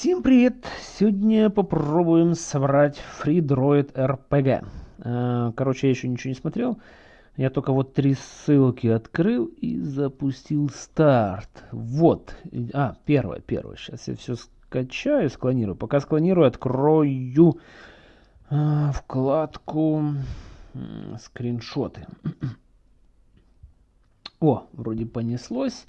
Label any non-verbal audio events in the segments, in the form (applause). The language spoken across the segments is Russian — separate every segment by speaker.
Speaker 1: Всем привет! Сегодня попробуем собрать FreeDroid RPG. Э, короче, я еще ничего не смотрел. Я только вот три ссылки открыл и запустил старт. Вот. А, первое, первое. Сейчас я все скачаю, склонирую. Пока склонирую, открою э, вкладку скриншоты. (clears throat) О, вроде понеслось.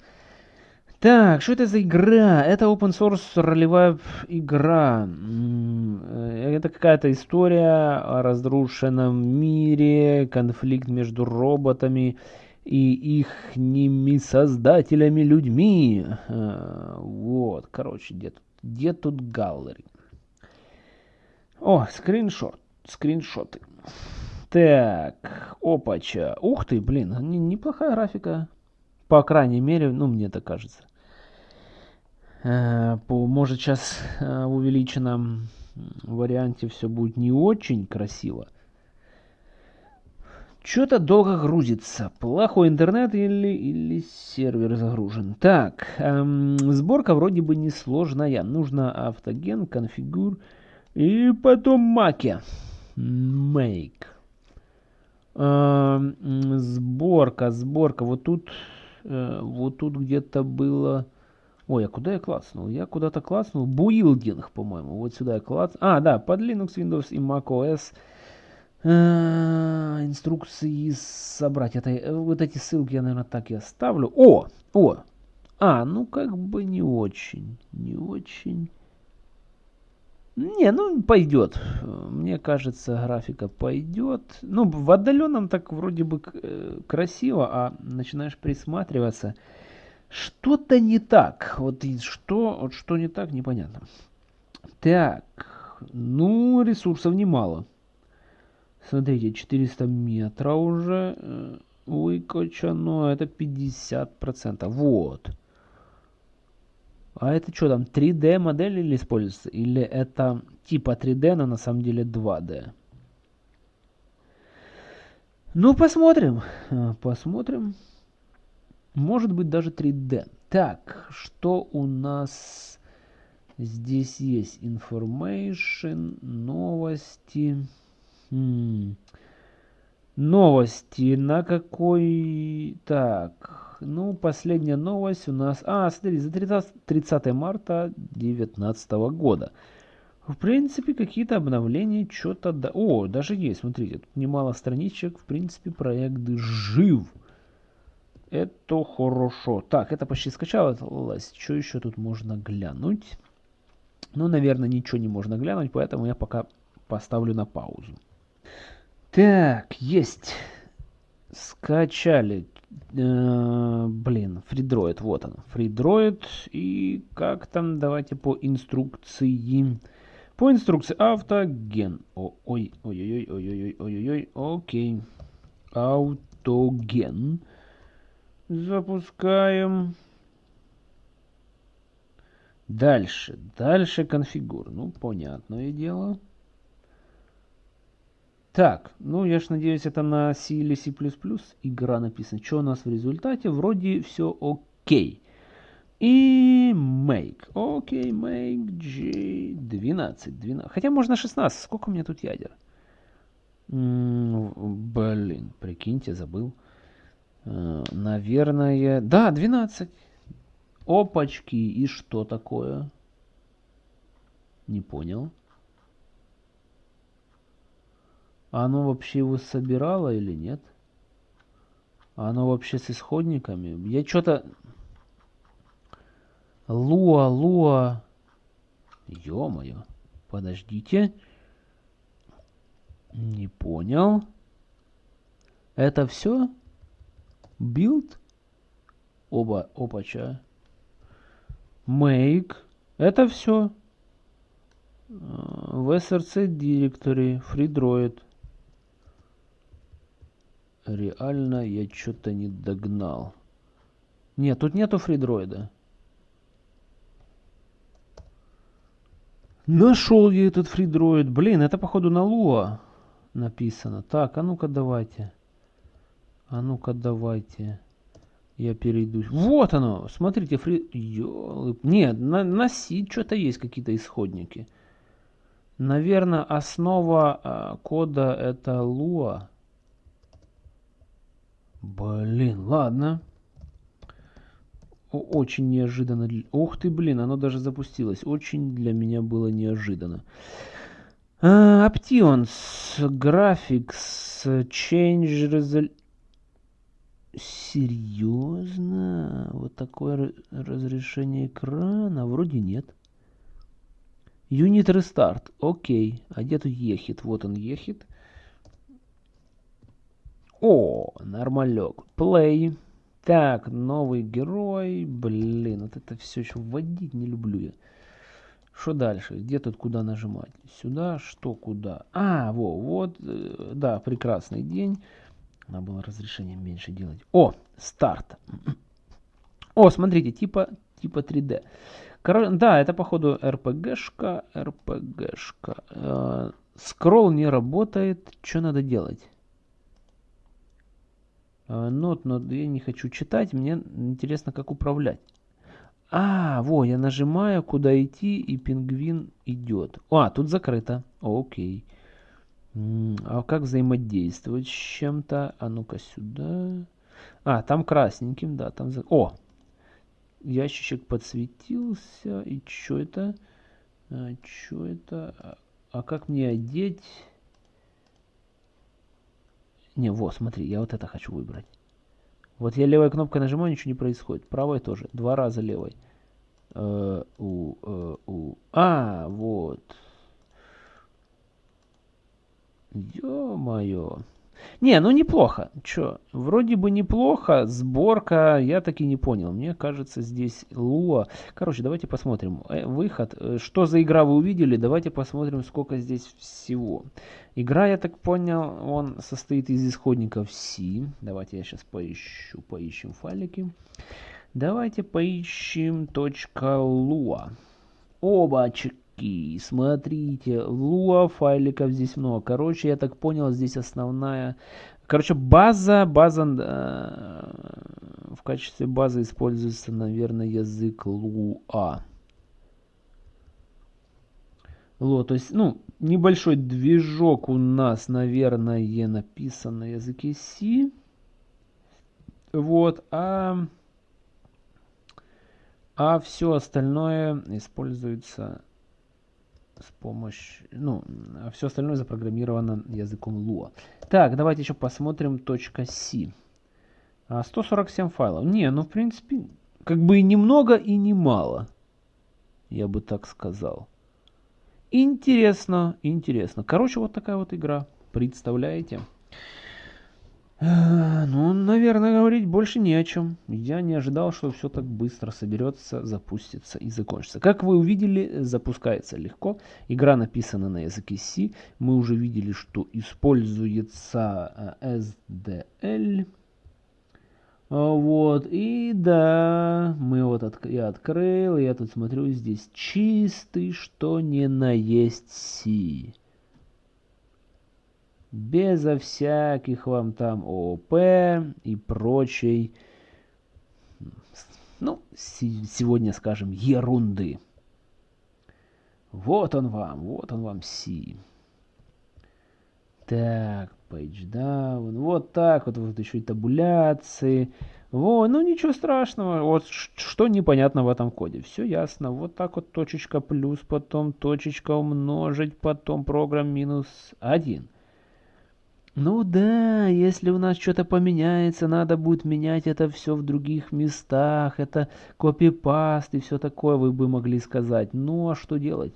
Speaker 1: Так, что это за игра? Это open source ролевая игра. Э, это какая-то история о разрушенном мире, конфликт между роботами и их ними создателями людьми. Э, вот, короче, где тут, где тут галлери? О, скриншот, скриншоты. Так, опача. Ух ты, блин, неплохая графика. По крайней мере, ну, мне так кажется. Э, по, может сейчас э, в увеличенном варианте все будет не очень красиво. Что-то долго грузится. Плохой интернет или, или сервер загружен. Так, эм, сборка вроде бы несложная. Нужно автоген, конфигур и потом маки. Make. Эм, сборка, сборка. Вот тут, э, вот тут где-то было... Ой, а куда я класснул? Я куда-то класснул. Буилдинг, по-моему. Вот сюда я класс. А, да, под Linux, Windows и macOS. Э, инструкции собрать. Это, э, вот эти ссылки я, наверное, так и оставлю. О! О! А, ну как бы не очень. Не очень. Не, ну пойдет. Мне кажется, графика пойдет. Ну, в отдаленном так вроде бы э, красиво, а начинаешь присматриваться. Что-то не так. Вот что, вот что не так, непонятно. Так, ну, ресурсов немало. Смотрите, 400 метров уже э, выкачано. Это 50%. Вот. А это что там, 3D модель или используется? Или это типа 3D, но на самом деле 2D? Ну, посмотрим. Э, посмотрим. Может быть даже 3D. Так, что у нас здесь есть? Information, новости. Хм. Новости на какой... Так, ну, последняя новость у нас... А, смотри, за 30, 30 марта 2019 года. В принципе, какие-то обновления, что-то... Да... О, даже есть, смотрите, тут немало страничек. В принципе, проект жив. Это хорошо. Так, это почти скачалось. Что еще тут можно глянуть? Ну, наверное, ничего не можно глянуть, поэтому я пока поставлю на паузу. Так, есть. Скачали. Э -э блин, фридроид, вот он. Фридроид. И как там, давайте по инструкции. По инструкции автоген. Ой-ой-ой-ой-ой-ой-ой-ой. Окей. Автоген. Запускаем. Дальше. Дальше конфигур. Ну, понятное дело. Так, ну я ж надеюсь, это на C или C++ игра написана. Что у нас в результате? Вроде все окей. И make. Окей, make G 12, 12. Хотя можно 16. Сколько у меня тут ядер? М -м, блин, прикиньте, забыл. Э, наверное... Да, 12. Опачки. И что такое? Не понял. Оно вообще его собирало или нет? Оно вообще с исходниками? Я что-то... Луа, Луа. Ё-моё. Подождите. Не понял. Это все? Build, оба, опача, make, это все. В src directory, FreeDroid. Реально я что-то не догнал. Нет, тут нету FreeDroid. Нашел я этот FreeDroid. Блин, это походу на Lua написано. Так, а ну-ка давайте. А ну-ка давайте. Я перейду. Вот оно! Смотрите, фри... Ёлы... Нет, на, на C что-то есть, какие-то исходники. Наверное, основа э, кода это Lua. Блин, ладно. Очень неожиданно. Ух ты, блин, оно даже запустилось. Очень для меня было неожиданно. Uh, Options, Graphics, Change Resolution. Серьезно? Вот такое разрешение экрана? Вроде нет. Unit Restart. Окей. А где тут ехит? Вот он ехит. О, нормалек. Play. Так, новый герой. Блин, вот это все еще вводить не люблю я. Что дальше? Где тут куда нажимать? Сюда, что куда? А, во, вот, э, да, прекрасный день. Надо было разрешение меньше делать. О, старт. О, смотрите, типа, типа 3D. Короче, да, это походу RPG-шка, RPG-шка. Э, скролл не работает. Что надо делать? Нот, но я не хочу читать, мне интересно, как управлять. А, во, я нажимаю, куда идти, и пингвин идет. А, тут закрыто. Окей. А как взаимодействовать с чем-то? А ну-ка сюда. А, там красненьким, да, там... За... О! Ящичек подсветился. И что это? А, что это? А, а как мне одеть? Не, вот, смотри, я вот это хочу выбрать. Вот я левой кнопкой нажимаю, ничего не происходит. Правой тоже. Два раза левой. Э, у, э, у. А, вот. Ё-моё. Не, ну неплохо. Чё, вроде бы неплохо. Сборка, я таки не понял. Мне кажется, здесь Луа. Короче, давайте посмотрим. Э, выход. Э, что за игра вы увидели? Давайте посмотрим, сколько здесь всего. Игра, я так понял, он состоит из исходников C. Давайте я сейчас поищу, поищем файлики. Давайте поищем .lua. Обачек Окей, смотрите, луа файликов здесь много. Короче, я так понял, здесь основная... Короче, база, база... Э, в качестве базы используется, наверное, язык луа. Ло, то есть, ну, небольшой движок у нас, наверное, написан на языке C. Вот, а... А все остальное используется с помощью, ну, все остальное запрограммировано языком Lua. Так, давайте еще посмотрим .c. 147 а, файлов. Не, ну, в принципе, как бы и немного, и немало. Я бы так сказал. Интересно, интересно. Короче, вот такая вот игра. Представляете? Э, ну, наверное, говорить больше не о чем. Я не ожидал, что все так быстро соберется, запустится и закончится. Как вы увидели, запускается легко. Игра написана на языке C. Мы уже видели, что используется э, SDL. Вот, и да, мы вот от, я открыл, я тут смотрю, здесь чистый, что не на есть C безо всяких вам там ООП и прочей, ну, сегодня скажем, ерунды. Вот он вам, вот он вам Си. Так, page вот так вот, вот еще и табуляции. Вот, ну ничего страшного, вот что непонятно в этом коде. Все ясно, вот так вот точечка плюс, потом точечка умножить, потом программ минус один. Ну да, если у нас что-то поменяется, надо будет менять это все в других местах, это копипаст и все такое, вы бы могли сказать. Ну а что делать?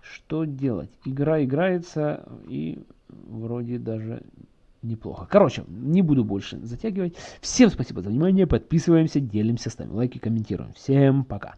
Speaker 1: Что делать? Игра играется и вроде даже неплохо. Короче, не буду больше затягивать. Всем спасибо за внимание, подписываемся, делимся, ставим лайки, комментируем. Всем пока.